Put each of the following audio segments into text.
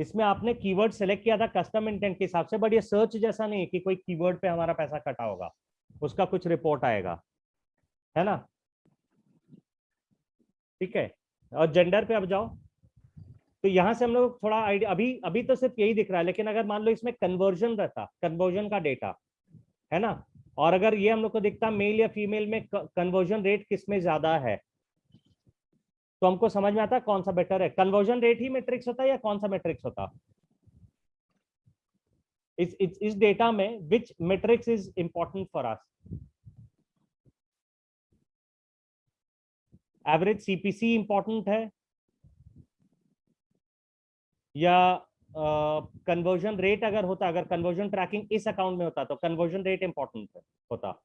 इसमें आपने keyword select किया था कस्टम इंटेंट के हिसाब से, बट ये सर्च जैसा नहीं है कि कोई कीवर्ड पे हमारा पैसा कटा होगा। उसका कुछ रिपोर्ट आएगा। है ना? ठीक है? और जेंडर पे अब जाओ। तो यहाँ से हम लोग थोड़ा आइडिया अभी अभी तो सिर्फ़ यही दिख रहा है, लेकिन अगर मान लो इसमें कन्वर्जन रहता कन्वर्जन का डेटा है ना? और अगर ये हम लोग को दिखता मेल या फीमेल में कन्वर्जन रेट किसमें ज़्यादा है? तो हमको समझ में आता कौन सा बेटर है? कन्वर्जन रेट ही मेट्रिक्स होता है या कौन सा मेट्रिक्स होता? इस इस, इस डेटा में which metrics is important for us average CPC important है? या कन्वर्जन uh, रेट अगर होता अगर कन्वर्जन ट्रैकिंग इस अकाउंट में होता तो कन्वर्जन रेट इंपॉर्टेंट होता।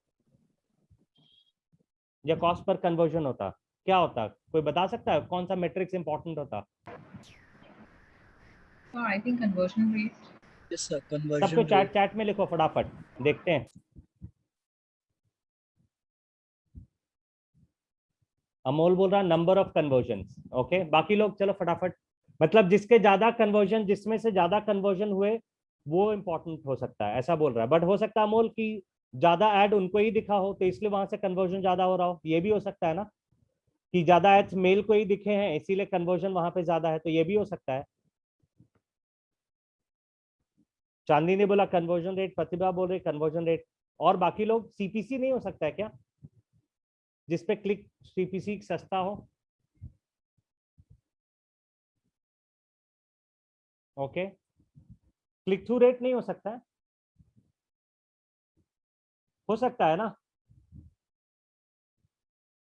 या कॉस्ट पर कन्वर्जन होता। क्या होता? कोई बता सकता है? कौन सा मेट्रिक्स इंपॉर्टेंट होता? I think conversion rate sir सबको चैट चैट में लिखो फटाफट देखते हैं। अमोल बोल रहा नंबर ऑफ़ कन्वर्जन ओके बाकी लोग चलो फटाफट। मतलब जिसके ज़्यादा कन्वर्जन जिसमें से ज़्यादा कन्वर्जन हुए वो इंपॉर्टेंट हो सकता है। ऐसा बोल रहा है। बट हो सकता है अमोल की ज़्यादा एड उनको ही दिखा हो तो इसलिए वहाँ से कन्वर्जन ज़्यादा हो रहा हो। ये भी हो सकता है ना? कि ज़्यादा एड्स मेल को ही दिखे हैं, इसीलिए कन्वर्जन वहाँ पे ज़्यादा है तो ये भी हो सकता है। चांदी ने बोला कन्वर्जन रेट प्रतिभा बोल रही कन्वर्जन रेट और बाकी लोग सीपीसी नहीं हो सकता है क्या? जिसपे क्लिक सीपीसी सस्ता हो। ओके। क्लिक थ्रू रेट नहीं हो सकता है। हो सकता है ना?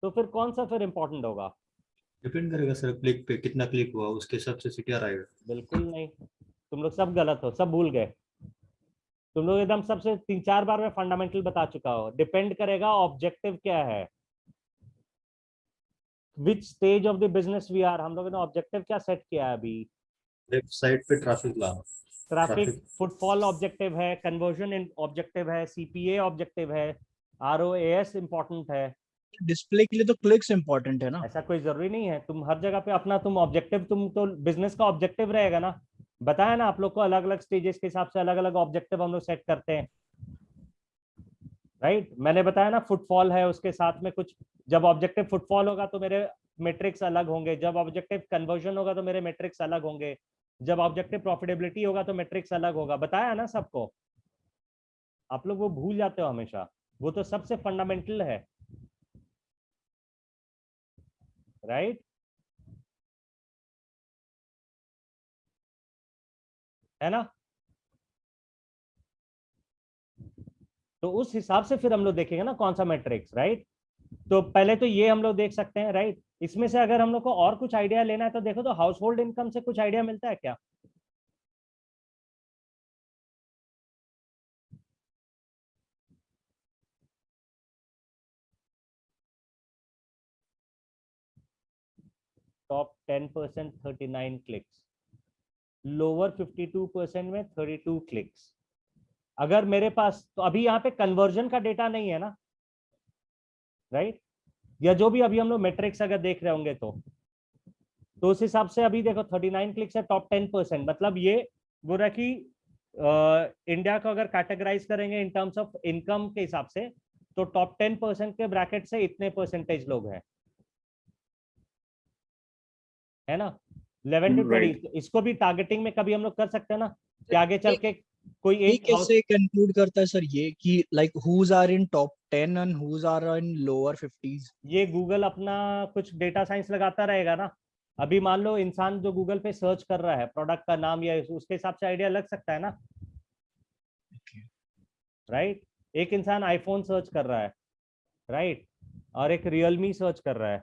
तो फिर कौन सा फिर इम्पोर्टेंट होगा? डिपेंड करेगा सर क्लिक पे कितना क्लिक हुआ उसके हिसाब से सीटीआर आएगा बिल्कुल नहीं। तुम लोग सब गलत हो सब भूल गए। तुम लोग एकदम सबसे तीन चार बार में फंडामेंटल बता चुका हो। डिपेंड करेगा ऑब्जेक्टिव क्या है। Which stage of the business we are हम लोगों ने ऑब्जेक्टिव क्या सेट किया है अभी? वेबसाइट पे ट्रैफ़िक लाना ट्रैफ़िक फुटफॉल ऑब्जेक्टिव है कन्वर्जन ऑब्जेक्टिव है सीपीए ऑब्जेक्टिव है आरओएएस इंपॉर्टेंट है। डिस्प्ले के लिए तो क्लिक्स इंपॉर्टेंट है ना। ऐसा कोई ज़रूरी नहीं है। तुम हर जगह पे अपना, तुम ऑब्जेक्टिव तुम तो बिज़नेस का ऑब्जेक्टिव रहेगा ना। बताया ना आप लोग को अलग अलग स्टेजेस के हिसाब से अलग अलग ऑब्जेक्टिव हम लोग सेट करते हैं। Right right? मैंने बताया ना फुटफॉल है, उसके साथ में कुछ, जब ऑब्जेक्टिव फुटफॉल होगा तो मेरे मेट्रिक्स अलग होंगे। जब ऑब्जेक्टिव कन्वर्जन होगा तो मेरे मेट्रिक्स अलग होंगे। जब ऑब्जेक्टिव प्रॉफिटेबिलिटी होगा तो मेट्रिक्स अलग होगा। बताया ना सबको। आप लोग वो भूल जाते हो हमेशा। वो तो सबसे फंडामेंटल है। राइट है ना? तो उस हिसाब से फिर हम लोग देखेंगे ना कौन सा मैट्रिक्स राइट तो पहले तो ये हम लोग देख सकते हैं राइट इसमें से अगर हम लोग को और कुछ आइडिया लेना है तो देखो तो हाउस होल्ड इनकम से कुछ आइडिया मिलता है क्या? Top ten percent thirty nine clicks lower fifty two percent में थर्टी टू क्लिक्स अगर मेरे पास तो अभी यहाँ पे कन्वर्जन का डेटा नहीं है ना? Right right? या जो भी अभी हम लोग मेट्रिक्स अगर देख रहे होंगे तो। तो उस हिसाब से अभी देखो 39 क्लिक्स है टॉप 10 परसेंट मतलब ये रहा कि इंडिया को अगर कैटेगराइज करेंगे इन टर्म्स ऑफ़ इनकम के हिसाब से तो टॉप 10 परसेंट के ब्रैकेट से इतने परसेंटेज लोग हैं। है ना? 11 टू 20 इसको भी टारगेटिंग में कभी हम लोग कर सकते हैं ना? कि आगे चल के कोई एक कैसे कंक्लूड करता है सर ये कि like whose are in top 10 and whose are in lower 50s ये गूगल अपना कुछ डेटा साइंस लगाता रहेगा ना? अभी मान लो इंसान जो गूगल पे सर्च कर रहा है प्रोडक्ट का नाम या उसके हिसाब से आइडिया लग सकता है ना? Right right? एक इंसान आईफोन सर्च कर रहा है राइट right? और एक रियलमी सर्च कर रहा है।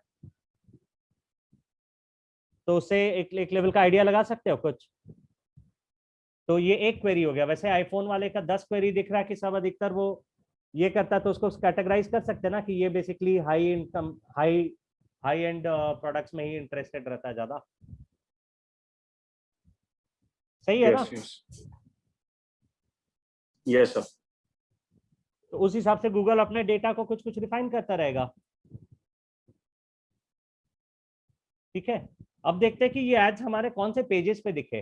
तो उससे एक, एक लेवल का आइडिया लगा सकते हो कुछ? तो ये एक क्वेरी हो गया। वैसे आईफोन वाले का दस क्वेरी दिख रहा है कि सब अधिकतर वो ये करता तो उसको कैटेगराइज कर सकते हैं ना कि ये basically high income high high end products में ही इंटरेस्टेड रहता है ज़्यादा। सही है yes, ना? यस सर तो उस हिसाब से गूगल अपने डेटा को कुछ कुछ रिफाइन करता रहेगा। ठीक है? अब देखते हैं कि ये एड्स हमारे कौन से पेजेस पे दिखे।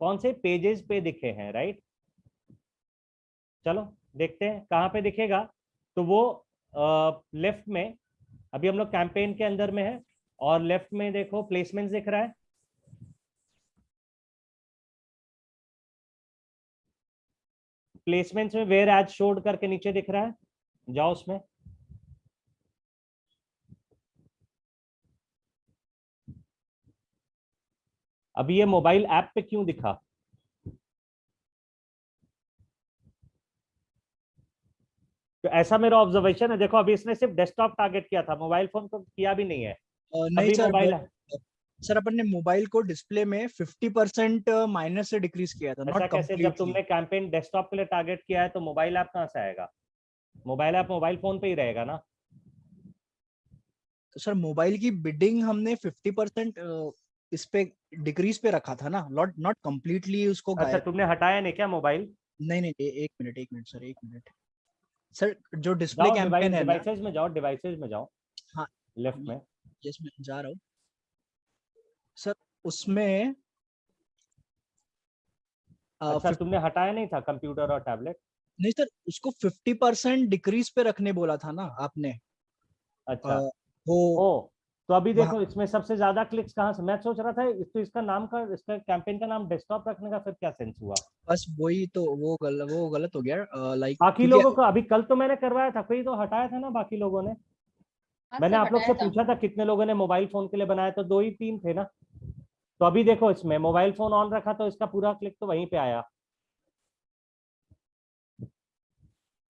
कौन से पेजेस पे दिखे हैं राइट चलो देखते हैं कहाँ पे दिखेगा। तो वो आ, लेफ़्ट में अभी हम लोग कैंपेन के अंदर में है और लेफ़्ट में देखो प्लेसमेंट दिख रहा है। प्लेसमेंट्स में वेयर एड शोड करके नीचे दिख रहा है। जाओ उसमें। अभी ये मोबाइल ऐप पे क्यों दिखा? तो ऐसा मेरा ऑब्जर्वेशन है देखो अभी इसने सिर्फ़ डेस्कटॉप टारगेट किया था मोबाइल फ़ोन तो किया भी नहीं है। नहीं सर मोबाइल सर अपन ने मोबाइल को डिस्प्ले में 50 परसेंट माइनस से डिक्रीज किया था ऐसा कैसे जब तुमने कैंपेन डेस्कटॉप के लिए टारगेट किया है तो मोबाइल ऐप कहाँ से आएगा? मोबाइल ऐप मोबाइल फ़ोन पे ही रहेगा ना। तो सर मोबाइल की बिडिंग हमने 50 परसेंट इस पे डिक्रीज पे रखा था ना नॉट नॉट कंप्लीटली उसको अच्छा तुमने हटाया नहीं क्या मोबाइल नहीं नहीं एक मिनट एक मिनट सर एक मिनट। सर जो डिस्प्ले कैंपेन है डिवाइसेस में जाओ डिवाइसेस में जाओ। हाँ। लेफ़्ट में। यस मैं जा रहा हूँ। सर उसमें अच्छा तुमने हटाया नहीं था कंप्यूटर और टैबलेट नहीं सर उसको 50 परसेंट डिक्रीज पे रखने बोला था ना आपने। अच्छा। अ, वो ओ तो अभी देखो इसमें सबसे ज़्यादा क्लिक्स कहाँ से मैं सोच रहा था इस तो इसका नाम का इसका कैंपेन का नाम डेस्कटॉप रखने का फिर क्या सेंस हुआ? बस वही तो वो गल, वो गलत हो गया लाइक बाकी लोगों को अभी कल तो मैंने करवाया था कोई तो हटाया था ना बाकी लोगों ने? हाँ मैंने आप लोग से पूछा था कितने लोगों ने मोबाइल फ़ोन के लिए बनाया तो दो ही तीन थे ना। तो अभी देखो इसमें मोबाइल फ़ोन ऑन रखा तो इसका पूरा क्लिक तो वहीं पे आया।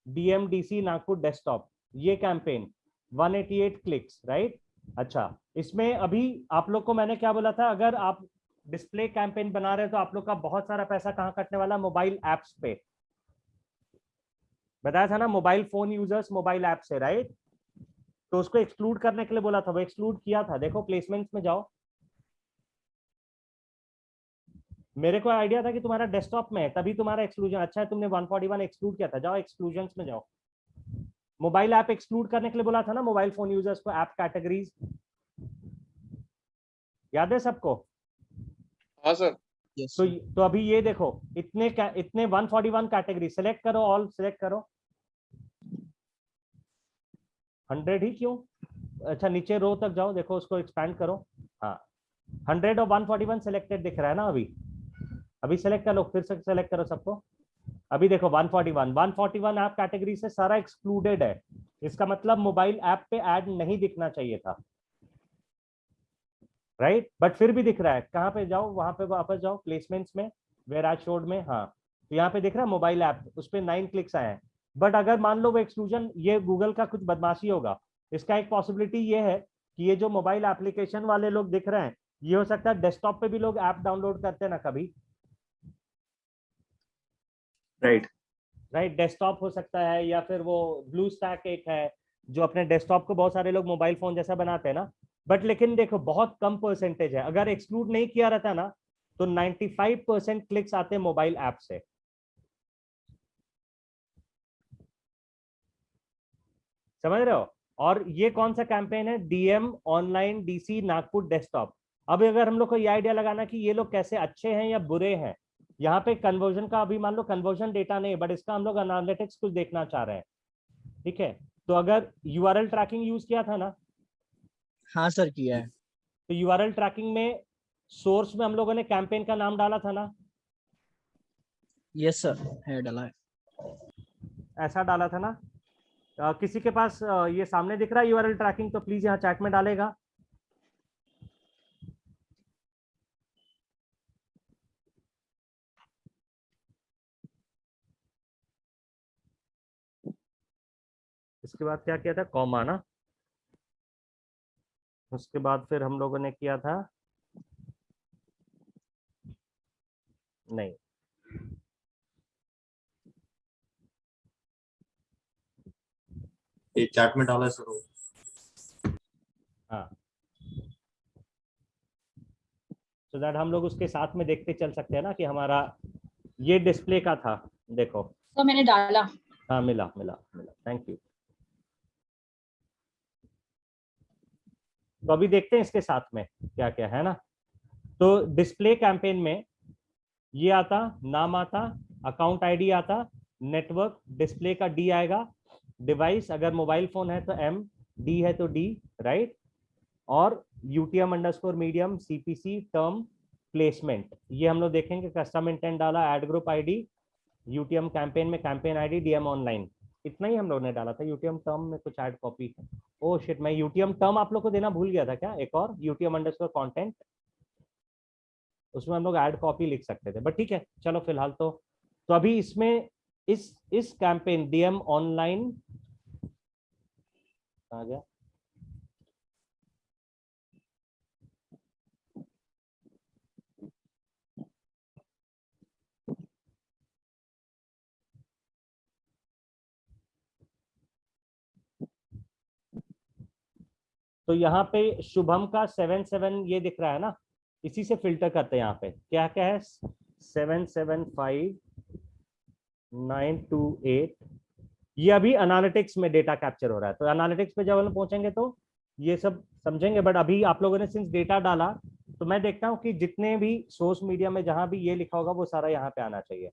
डीएमडीसी नागपुर डेस्कटॉप ये कैंपेन 188 क्लिक्स राइट अच्छा इसमें अभी आप लोग को मैंने क्या बोला था, अगर आप डिस्प्ले कैंपेन बना रहे हो तो आप लोग का बहुत सारा पैसा कहाँ कटने वाला मोबाइल एप्स पे। बताया था ना mobile phone users mobile app से राइट तो उसको एक्सक्लूड करने के लिए बोला था, वो एक्सक्लूड किया था। देखो प्लेसमेंट्स में जाओ। मेरे को आइडिया था कि तुम्हारा डेस्कटॉप में है, तभी तुम्हारा एक्सक्लूजन अच्छा है, तुमने 141 एक्सक्लूड किया था। जाओ एक्सक्लूजन में जाओ। मोबाइल ऐप एक्सक्लूड करने के लिए बोला था ना मोबाइल फ़ोन यूज़र्स को ऐप कैटेगरीज। याद है सबको? हाँ सर। यस तो तो अभी ये देखो इतने इतने 141 कैटेगरी सेलेक्ट करो ऑल सेलेक्ट करो। 100 ही क्यों? अच्छा नीचे रो तक जाओ देखो उसको एक्सपैंड करो। हाँ। 100 और 141 सिलेक्टेड दिख रहा है ना अभी? अभी सेलेक्ट कर लो फिर से सेलेक्ट करो सबको। अभी देखो 141 141 ऐप कैटेगरी से सारा एक्सक्लूडेड है। इसका मतलब मोबाइल ऐप पे ऐड नहीं दिखना चाहिए था। Right right? बट फिर भी दिख रहा है। कहाँ पे जाओ? वहाँ पे वापस जाओ प्लेसमेंट्स में वेर आज शोड में हाँ। तो यहाँ पे दिख रहा है मोबाइल ऐप उस पर नाइन क्लिक्स आए हैं। बट अगर मान लो वो एक्सक्लूजन ये गूगल का कुछ बदमाशी होगा। इसका एक पॉसिबिलिटी ये है कि ये जो मोबाइल एप्लीकेशन वाले लोग दिख रहे हैं, ये हो सकता है डेस्कटॉप पे भी लोग ऐप डाउनलोड करते हैं ना कभी। राइट राइट डेस्कटॉप हो सकता है या फिर वो ब्लू स्टैक एक है, जो अपने डेस्कटॉप को बहुत सारे लोग मोबाइल फ़ोन जैसा बनाते हैं ना। बट लेकिन देखो, बहुत कम परसेंटेज है। अगर एक्सक्लूड नहीं किया रहता ना तो 95 परसेंट क्लिक्स आते हैं मोबाइल ऐप से। समझ रहे हो? और ये कौन सा कैंपेन है? DM online DC Nagpur desktop अब अगर हम लोग को ये आइडिया लगाना कि ये लोग कैसे अच्छे हैं या बुरे हैं यहाँ पे कन्वर्जन का अभी मान लो कन्वर्जन डेटा नहीं बट इसका हम लोग एनालिटिक्स कुछ देखना चाह रहे हैं। ठीक है? तो अगर यूआरएल ट्रैकिंग यूज़ किया था ना? हाँ सर किया है। तो यूआरएल ट्रैकिंग में सोर्स में हम लोगों ने कैंपेन का नाम डाला था ना? यस सर है डाला है। ऐसा डाला था ना? अ, किसी के पास ये सामने दिख रहा है यूआरएल ट्रैकिंग तो प्लीज़ यहाँ चैट में डालेगा। इसके बाद क्या किया था? कॉमा ना। उसके बाद फिर हम लोगों ने किया था? नहीं। ये चैट में डाला है सर वो। सो दैट हम लोग उसके साथ में देखते चल सकते हैं ना कि हमारा ये डिस्प्ले का था। देखो। तो मैंने डाला। हाँ मिला मिला मिला। थैंक यू तो अभी देखते हैं इसके साथ में क्या क्या है ना? तो डिस्प्ले कैंपेन में ये आता, नाम आता अकाउंट आईडी आता नेटवर्क डिस्प्ले का डी आएगा डिवाइस अगर मोबाइल फ़ोन है तो एम डी है तो डी राइट और UTM underscore medium CPC term placement ये हम लोग देखेंगे कस्टम इंटेंट डाला ad group ID UTM campaign में कैंपेन आईडी डीएम ऑनलाइन इतना ही हम लोग ने डाला था। यूटीएम टर्म में कुछ ऐड कॉपी ओ शिट मैं यूटीएम टर्म आप लोग को देना भूल गया था क्या? एक और यूटीएम अंडरस्कोर कंटेंट उसमें हम लोग ऐड कॉपी लिख सकते थे। बट ठीक है, चलो फ़िलहाल तो। तो अभी इसमें इस इस कैंपेन डीएम ऑनलाइन आ गया। तो यहाँ पे शुभम का सेवन सेवन ये दिख रहा है ना? इसी से फ़िल्टर करते हैं यहाँ पे। क्या क्या है? Seven seven five nine two eight ये अभी एनालिटिक्स में डेटा कैप्चर हो रहा है। तो एनालिटिक्स पे जब हम पहुँचेंगे तो ये सब समझेंगे बट अभी आप लोगों ने सिंस डेटा डाला तो मैं देखता हूँ कि जितने भी सोर्स मीडिया में जहाँ भी ये लिखा होगा वो सारा यहाँ पे आना चाहिए।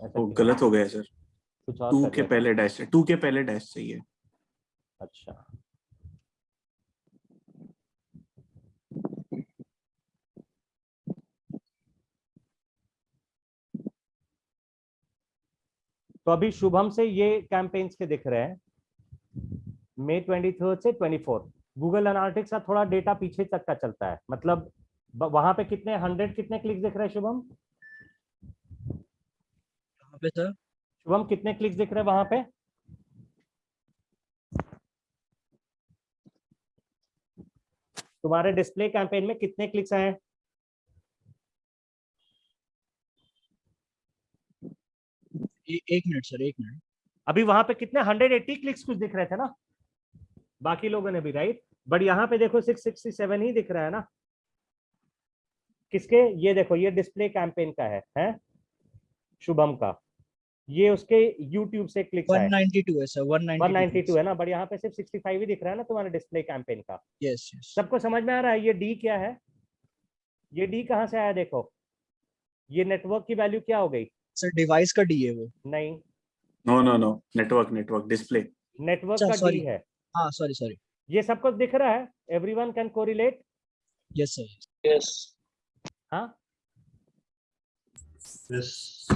वो गलत हो? गया सर। कुछ और टू के पहले डैश टू के पहले डैश चाहिए। अच्छा। तो अभी शुभम से ये कैंपेन्स के दिख रहे हैं। मई ट्वेंटी थर्ड से ट्वेंटी फोर्थ गूगल एनालिटिक्स का थोड़ा डेटा पीछे तक का चलता है। मतलब वहाँ पे कितने हंड्रेड कितने क्लिक दिख रहे हैं शुभम? पे सर शुभम कितने क्लिक्स दिख रहे हैं वहाँ पे? तुम्हारे डिस्प्ले कैंपेन में कितने क्लिक्स आए हैं ए, एक मिनट सर एक मिनट। अभी वहाँ पे कितने 180 क्लिक्स कुछ दिख रहे थे ना? बाकी लोगों ने भी राइट बट यहाँ पे देखो 667 ही दिख रहा है ना? किसके? ये देखो ये डिस्प्ले कैंपेन का है हैं? शुभम का। ये उसके YouTube से 192 है सर 192 192 है। ना बट यहाँ पे सिर्फ़ 65 ही दिख रहा है ना तुम्हारे डिस्प्ले कैंपेन का? यस यस सबको समझ में आ रहा है ये डी क्या है? ये डी कहाँ से आया देखो? ये नेटवर्क की वैल्यू क्या हो गई? सर डिवाइस का डी है वो। नहीं। No no no network network display network का डी है। हाँ सॉरी सॉरी ये सब कुछ दिख रहा है? Everyone can correlate yes sir yes हाँ? यस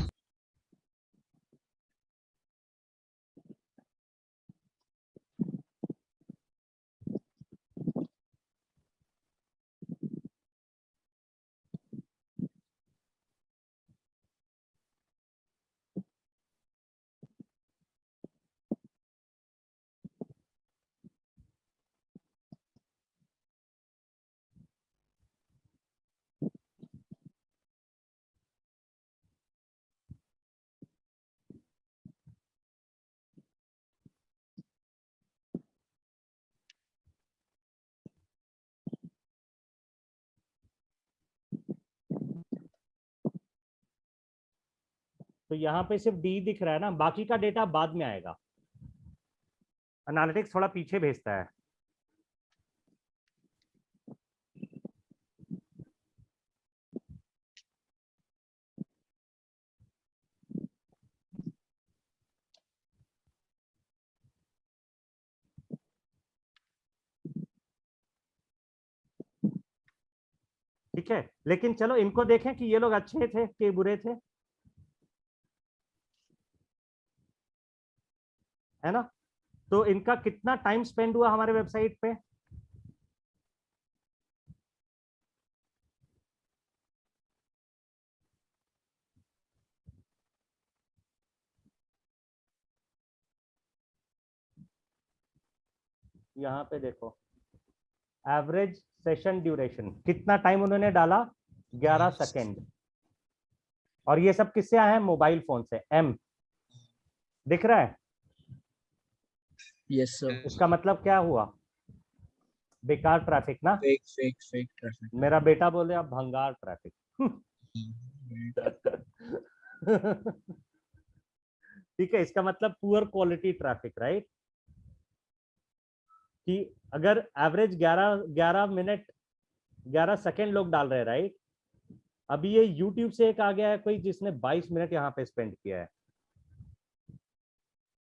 तो यहाँ पे सिर्फ़ डी दिख रहा है ना, बाकी का डेटा बाद में आएगा। एनालिटिक्स थोड़ा पीछे भेजता है। ठीक है, लेकिन चलो इनको देखें कि ये लोग अच्छे थे कि बुरे थे। है ना? तो इनका कितना टाइम स्पेंड हुआ हमारे वेबसाइट पे? यहाँ पे देखो। एवरेज सेशन ड्यूरेशन कितना टाइम उन्होंने डाला? 11 सेकेंड और ये सब किससे आया है? मोबाइल फ़ोन से। एम दिख रहा है? यस सर इसका मतलब क्या हुआ? बेकार ट्रैफ़िक ना? फेक फेक फेक ट्रैफ़िक मेरा बेटा बोले अब भंगार ट्रैफ़िक ठीक है इसका मतलब पुअर क्वालिटी ट्रैफ़िक राइट कि अगर एवरेज 11 11 मिनट 11 सेकेंड लोग डाल रहे राइट अभी ये YouTube से एक आ गया है कोई जिसने 22 मिनट यहाँ पे स्पेंड किया है।